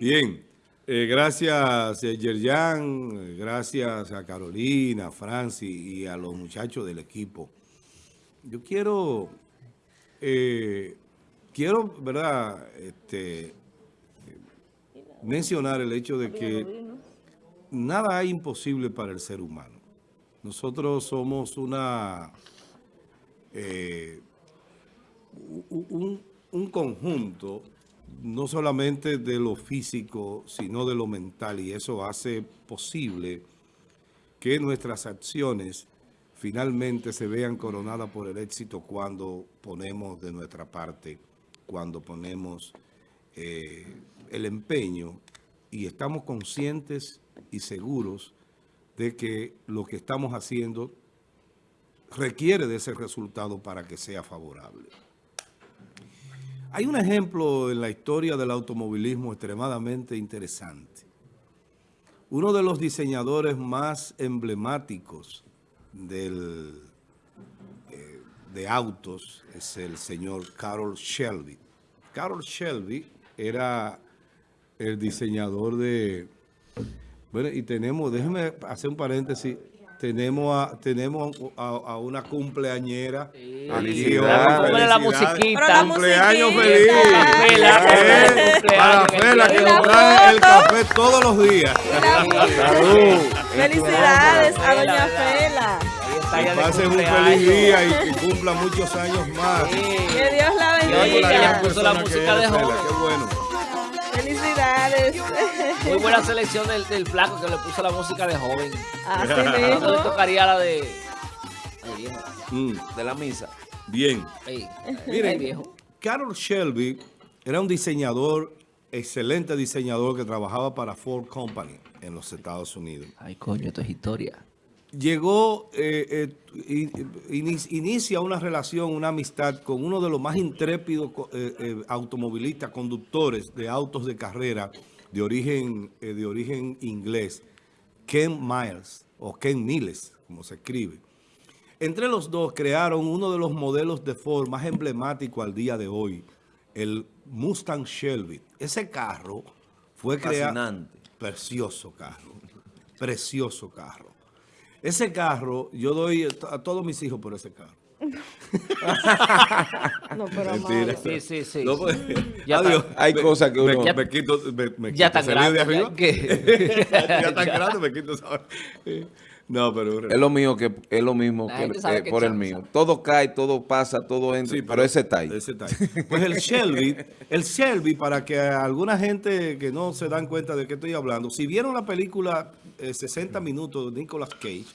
Bien, eh, gracias eh, Yerjan, eh, gracias a Carolina, a Francis y a los muchachos del equipo. Yo quiero, quiero, ¿verdad?, este, mencionar el hecho de que nada hay imposible para el ser humano. Nosotros somos una, un, un conjunto no solamente de lo físico, sino de lo mental, y eso hace posible que nuestras acciones finalmente se vean coronadas por el éxito cuando ponemos de nuestra parte, cuando ponemos eh, el empeño y estamos conscientes y seguros de que lo que estamos haciendo requiere de ese resultado para que sea favorable. Hay un ejemplo en la historia del automovilismo extremadamente interesante. Uno de los diseñadores más emblemáticos del, eh, de autos es el señor Carol Shelby. Carol Shelby era el diseñador de... Bueno, y tenemos, déjeme hacer un paréntesis, tenemos a, tenemos a, una cumpleañera. Sí. la musiquita. Cumpleaños feliz. Para Fela, que nos trae el café todos los días. Salud. Felicidades a doña Fela. Que pasen un feliz día y que cumpla muchos años más. Que Dios la bendiga. Ella puso la música de joven. Qué bueno. Felicidades. Muy buena selección del, del flaco que le puso la música de joven. Así mismo. le tocaría la de... Mm. De la misa. Bien. Ey, Miren, viejo. Carol Shelby era un diseñador, excelente diseñador que trabajaba para Ford Company en los Estados Unidos. Ay, coño, esto es historia. Llegó, eh, eh, inicia una relación, una amistad con uno de los más intrépidos eh, automovilistas, conductores de autos de carrera de origen, de origen inglés, Ken Miles, o Ken Miles, como se escribe. Entre los dos crearon uno de los modelos de Ford más emblemáticos al día de hoy, el Mustang Shelby. Ese carro fue creado... Precioso carro, precioso carro. Ese carro, yo doy a todos mis hijos por ese carro. no, pero Mentira. Sí, sí, sí. No, pues, Ya adiós. Hay Me- cosas que uno- Me, me quito, me, me Ya quito tan grande, de arriba. ya ya tan grande me quito esa- No, pero... Es lo mío que es lo mismo que, eh, que por el mío. sabe. Todo cae, todo pasa, todo entra, Sí, pero, ese está ahí. Ese está ahí. Pues el Shelby, el Shelby, para que alguna gente que no se dan cuenta de qué estoy hablando, si vieron la película eh, 60 minutos de Nicolas Cage,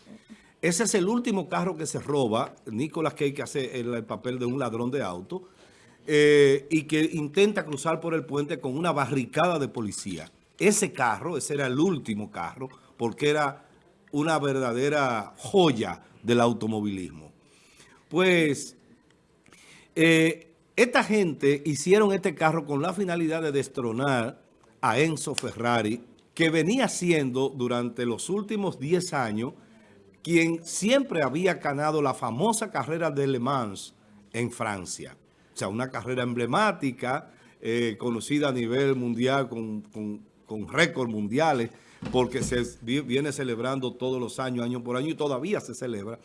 ese es el último carro que se roba, Nicolas Cage que hace el, el papel de un ladrón de auto, eh, y que intenta cruzar por el puente con una barricada de policía. Ese carro, ese era el último carro, porque era una verdadera joya del automovilismo. Pues eh, esta gente hicieron este carro con la finalidad de destronar a Enzo Ferrari, que venía siendo durante los últimos 10 años quien siempre había ganado la famosa carrera de Le Mans en Francia. O sea, una carrera emblemática, eh, conocida a nivel mundial con, con, con récords mundiales, porque se vi- viene celebrando todos los años, año por año, y todavía se celebra.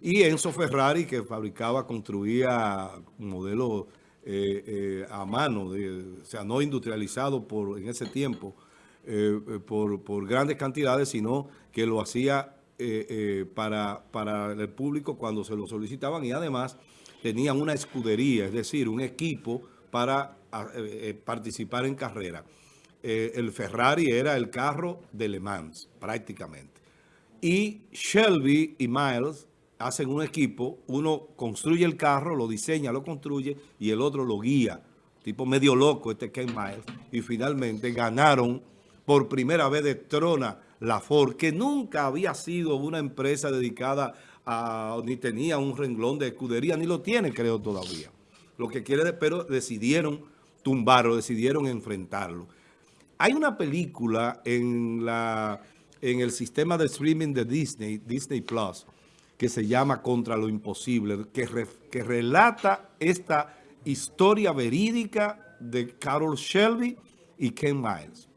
Y Enzo Ferrari, que fabricaba, construía modelos eh, eh, a mano, o sea, no industrializado por, en ese tiempo eh, eh, por, grandes cantidades, sino que lo hacía para, para el público cuando se lo solicitaban y además tenían una escudería, es decir, un equipo para participar en carrera. Eh, el Ferrari era el carro de Le Mans, prácticamente. Y Shelby y Miles hacen un equipo, uno construye el carro, lo diseña, lo construye, y el otro lo guía. Tipo medio loco este Ken Miles. Y finalmente ganaron por primera vez de trona la Ford, que nunca había sido una empresa dedicada a, ni tenía un renglón de escudería, ni lo tiene creo todavía. Lo que quiere, pero decidieron tumbarlo, decidieron enfrentarlo. Hay una película en, la, en el sistema de streaming de Disney, Disney Plus, que se llama Contra lo Imposible, que, que relata esta historia verídica de Carol Shelby y Ken Miles.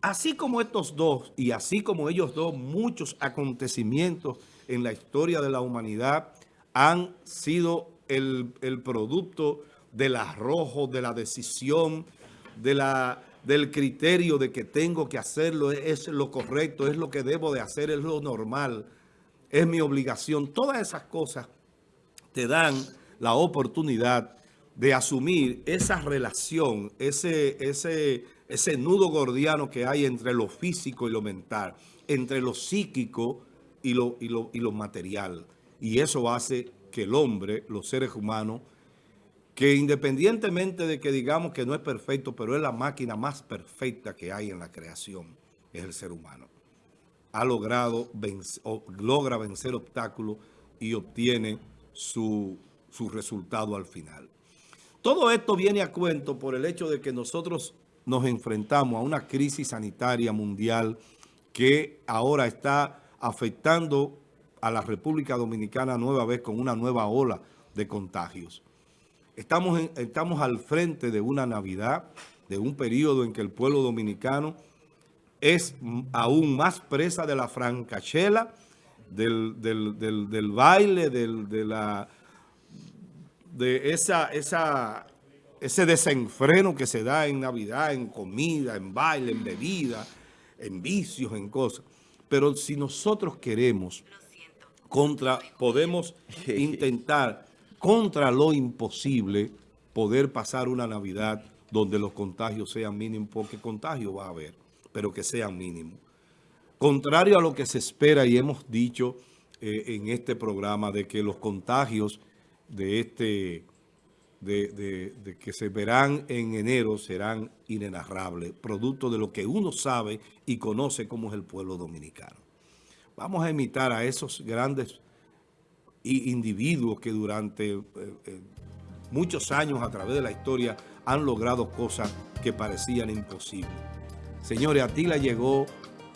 así como estos dos y así como ellos dos, muchos acontecimientos en la historia de la humanidad han sido el, el producto del arrojo, de la decisión, de la, del criterio de que tengo que hacerlo, es lo correcto, es lo que debo de hacer, es lo normal, es mi obligación. Todas esas cosas te dan la oportunidad de asumir esa relación, ese, ese, ese nudo gordiano que hay entre lo físico y lo mental, entre lo psíquico y lo, y lo, y lo material. Y eso hace que el hombre, los seres humanos, que independientemente de que digamos que no es perfecto, pero es la máquina más perfecta que hay en la creación, es el ser humano. Ha logrado, vencer, logra vencer obstáculos y obtiene su, su resultado al final. Todo esto viene a cuento por el hecho de que nosotros nos enfrentamos a una crisis sanitaria mundial que ahora está afectando a la República Dominicana nueva vez con una nueva ola de contagios. Estamos, en, estamos al frente de una Navidad, de un periodo en que el pueblo dominicano es aún más presa de la francachela, del, del, del, del baile, del, de, la, de esa, esa, ese desenfreno que se da en Navidad, en comida, en baile, en bebida, en vicios, en cosas. Pero si nosotros queremos, contra, podemos intentar contra lo imposible poder pasar una Navidad donde los contagios sean mínimos, porque contagio va a haber, pero que sean mínimos. Contrario a lo que se espera y hemos dicho eh, en este programa de que los contagios de este de, de, que se verán en enero serán inenarrables, producto de lo que uno sabe y conoce como es el pueblo dominicano. Vamos a imitar a esos grandes individuos que durante eh, eh, muchos años a través de la historia han logrado cosas que parecían imposibles. Señores, Atila llegó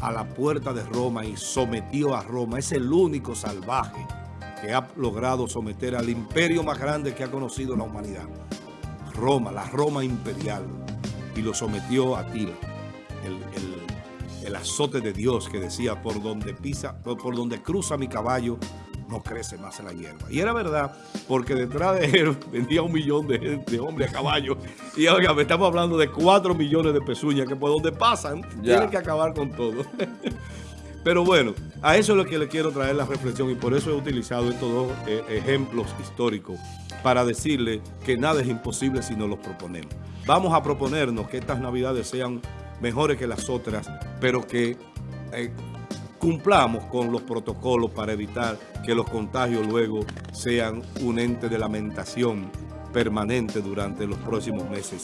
a la puerta de Roma y sometió a Roma. Es el único salvaje que ha logrado someter al imperio más grande que ha conocido la humanidad. Roma, la Roma imperial. Y lo sometió a Atila, el, el, el azote de Dios que decía, por donde pisa, por, por donde cruza mi caballo, no crece más en la hierba. Y era verdad, porque detrás de él vendía un millón de, de hombres a caballo. Y oiga, me estamos hablando de cuatro millones de pezuñas que por donde pasan ya. tienen que acabar con todo. Pero bueno, a eso es lo que le quiero traer la reflexión y por eso he utilizado estos dos eh, ejemplos históricos para decirle que nada es imposible si nos los proponemos. Vamos a proponernos que estas navidades sean mejores que las otras, pero que eh, cumplamos con los protocolos para evitar que los contagios luego sean un ente de lamentación permanente durante los próximos meses.